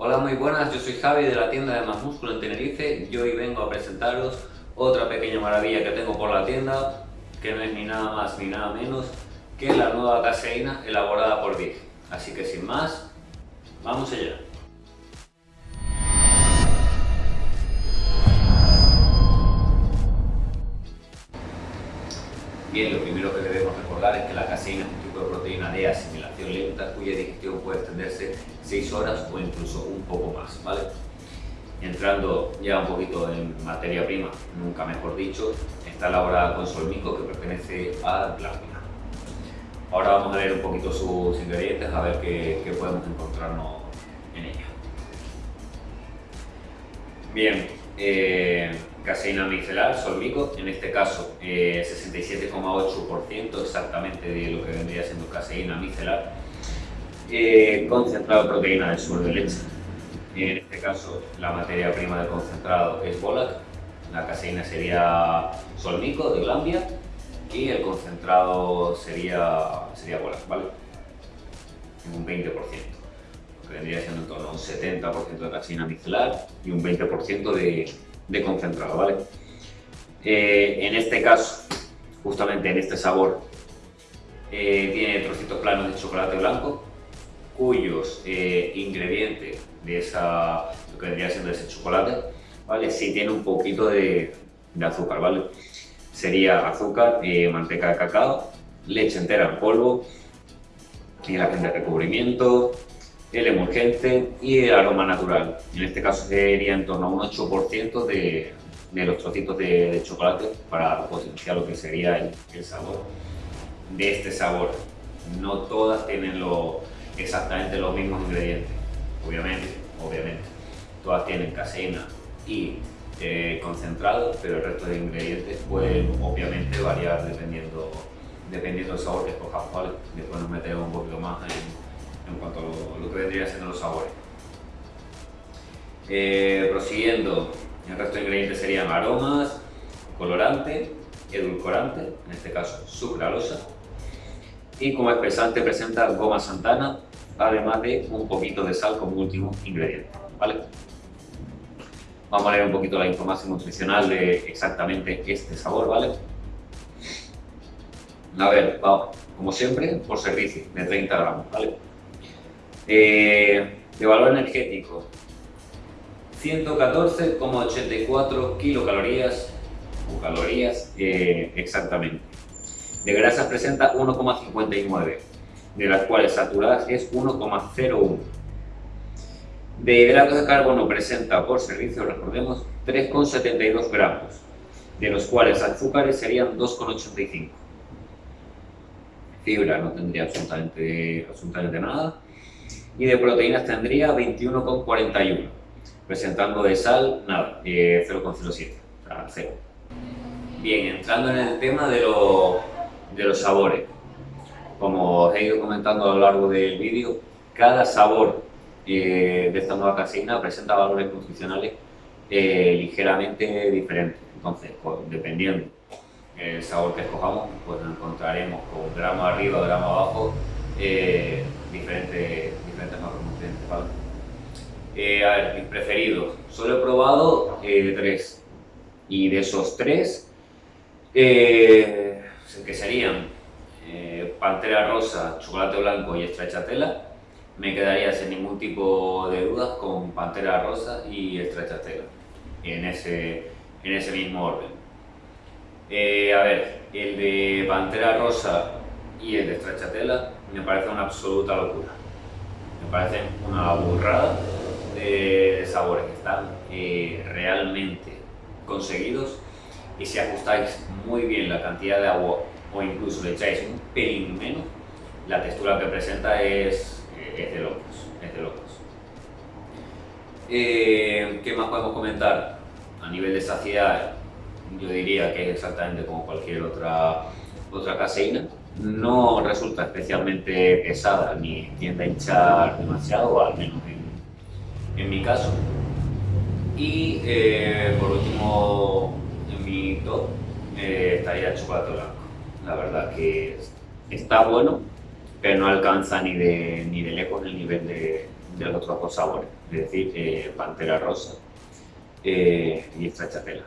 Hola, muy buenas, yo soy Javi de la tienda de Más Músculo en Tenerife y hoy vengo a presentaros otra pequeña maravilla que tengo por la tienda, que no es ni nada más ni nada menos que la nueva caseína elaborada por Big. Así que sin más, vamos allá. Bien, lo primero que debemos recordar es que la caseína es un tipo de proteína de asimilación lenta cuya digestión puede extenderse 6 horas o incluso un poco más, ¿vale? Entrando ya un poquito en materia prima, nunca mejor dicho, está elaborada con solmico que pertenece a glándula. Ahora vamos a ver un poquito sus ingredientes, a ver qué, qué podemos encontrarnos en ella. Bien, eh, caseína micelar, solmico, en este caso 67,8% eh, exactamente de lo que vendría siendo caseína micelar, eh, concentrado de proteína del suelo de leche. En este caso la materia prima del concentrado es Bolac, la caseína sería solmico de Glambia y el concentrado sería, sería Bolac, ¿vale? un 20%, que vendría siendo en torno a un 70% de caseína micelar y un 20% de de concentrado, ¿vale? Eh, en este caso, justamente en este sabor, eh, tiene trocitos planos de chocolate blanco, cuyos eh, ingredientes de esa, lo que vendría siendo ese chocolate, ¿vale? Sí tiene un poquito de, de azúcar, ¿vale? Sería azúcar, manteca de cacao, leche entera en polvo, y la de recubrimiento, el emulgente y el aroma natural. En este caso sería en torno a un 8% de, de, los trocitos de, chocolate para potenciar lo que sería el, sabor de este sabor. No todas tienen lo, exactamente los mismos ingredientes, obviamente, obviamente. Todas tienen caseína y eh, concentrado, pero el resto de ingredientes pueden obviamente variar dependiendo, dependiendo del sabor que escojamos. Después nos metemos un poquito más en en cuanto a lo, que vendría siendo los sabores. Eh, prosiguiendo, el resto de ingredientes serían aromas, colorante, edulcorante, en este caso sucralosa, y como espesante presenta goma santana, además de un poquito de sal como último ingrediente. ¿vale? Vamos a leer un poquito la información nutricional de exactamente este sabor, ¿vale? A ver, vamos, como siempre, por servicio, de 30 gramos, ¿vale? Eh, de valor energético, 114,84 kilocalorías o calorías eh, exactamente. De grasas presenta 1,59, de las cuales saturadas es 1,01. De hidratos de carbono presenta por servicio, recordemos, 3,72 gramos, de los cuales azúcares serían 2,85. Fibra no tendría absolutamente, absolutamente nada y de proteínas tendría 21,41, presentando de sal, nada, 0,07, o sea, 0. Bien, entrando en el tema de, de los sabores, como os he ido comentando a lo largo del vídeo, cada sabor eh, de esta nueva caseína presenta valores nutricionales eh, ligeramente diferentes. Entonces, pues, dependiendo el sabor que escojamos, pues encontraremos con gramo arriba, gramo abajo, eh, diferentes, Eh, a ver, mis preferidos. Solo he probado eh, tres. Y de esos tres, eh, que serían Pantera Rosa, Chocolate Blanco y Estrachatela, me quedaría sin ningún tipo de dudas con Pantera Rosa y Estrachatela, en ese, en ese mismo orden. a ver, el de Pantera Rosa y el de Stracciatella me parece una absoluta locura. Me parece una burrada de sabores que están eh, realmente conseguidos y si ajustáis muy bien la cantidad de agua o incluso le echáis un pelín menos, la textura que presenta es, eh, de locos. Es de locos. Eh, ¿Qué más podemos comentar? A nivel de saciedad, yo diría que es exactamente como cualquier otra, otra caseína no resulta especialmente pesada ni tiende a hinchar demasiado, al menos en, mi caso. Y eh, por último, en mi top eh, estaría el chocolate blanco. La verdad que está bueno, pero no alcanza ni de, ni de lejos el nivel de, los otros dos sabores, es decir, eh, Pantera Rosa eh, y Stracciatella.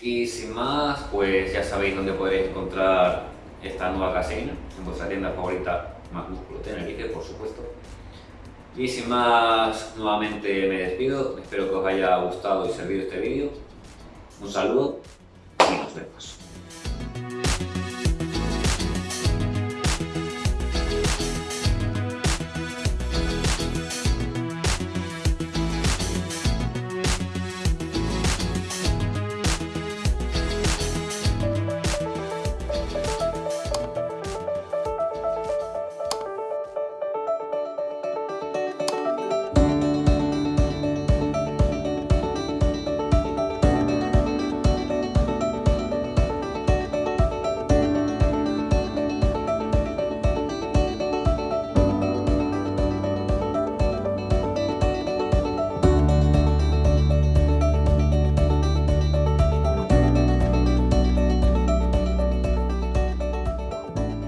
Y sin más, pues ya sabéis dónde podéis encontrar esta nueva caseína, en vuestra tienda favorita, Más Tenerife, por supuesto. Y sin más, nuevamente me despido, espero que os haya gustado y servido este vídeo. Un saludo y nos vemos.